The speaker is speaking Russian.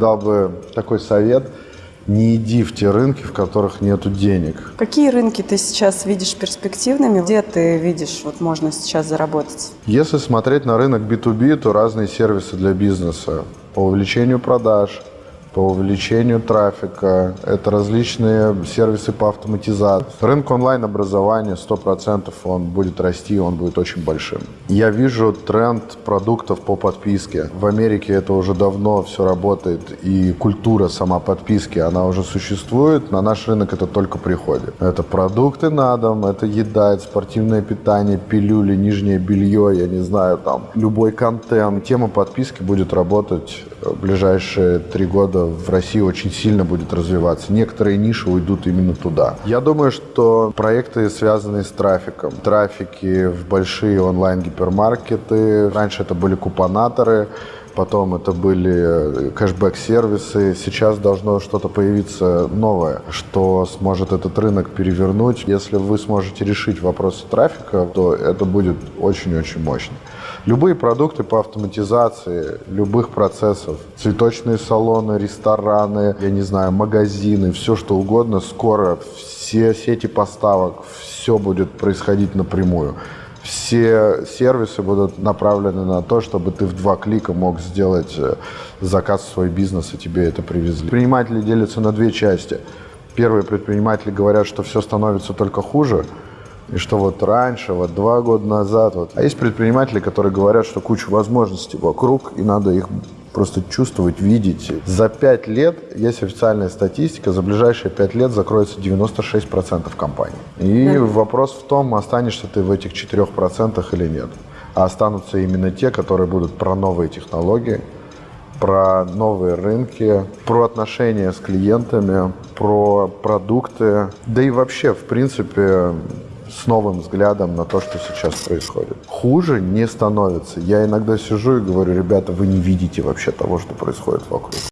Дал бы такой совет – не иди в те рынки, в которых нет денег. Какие рынки ты сейчас видишь перспективными? Где ты видишь, вот можно сейчас заработать? Если смотреть на рынок B2B, то разные сервисы для бизнеса по увеличению продаж, по увеличению трафика, это различные сервисы по автоматизации. Рынок онлайн-образования 100% он будет расти, он будет очень большим. Я вижу тренд продуктов по подписке. В Америке это уже давно все работает, и культура сама подписки, она уже существует. На наш рынок это только приходит. Это продукты на дом, это еда, это спортивное питание, пилюли, нижнее белье, я не знаю, там, любой контент. Тема подписки будет работать ближайшие три года в России очень сильно будет развиваться. Некоторые ниши уйдут именно туда. Я думаю, что проекты, связанные с трафиком, трафики в большие онлайн-гипермаркеты, раньше это были купонаторы, потом это были э, кэшбэк-сервисы. Сейчас должно что-то появиться новое, что сможет этот рынок перевернуть. Если вы сможете решить вопросы трафика, то это будет очень-очень мощно. Любые продукты по автоматизации любых процессов, цветочные салоны, рестораны, я не знаю, магазины, все что угодно, скоро все сети поставок, все будет происходить напрямую. Все сервисы будут направлены на то, чтобы ты в два клика мог сделать э, заказ в свой бизнес, и тебе это привезли. Предприниматели делятся на две части. Первые предприниматели говорят, что все становится только хуже – и что вот раньше, вот два года назад. Вот. А есть предприниматели, которые говорят, что куча возможностей вокруг, и надо их просто чувствовать, видеть. За пять лет, есть официальная статистика, за ближайшие пять лет закроется 96% компаний. И да. вопрос в том, останешься ты в этих 4% или нет. А останутся именно те, которые будут про новые технологии, про новые рынки, про отношения с клиентами, про продукты, да и вообще, в принципе, с новым взглядом на то, что сейчас происходит. Хуже не становится. Я иногда сижу и говорю, ребята, вы не видите вообще того, что происходит вокруг.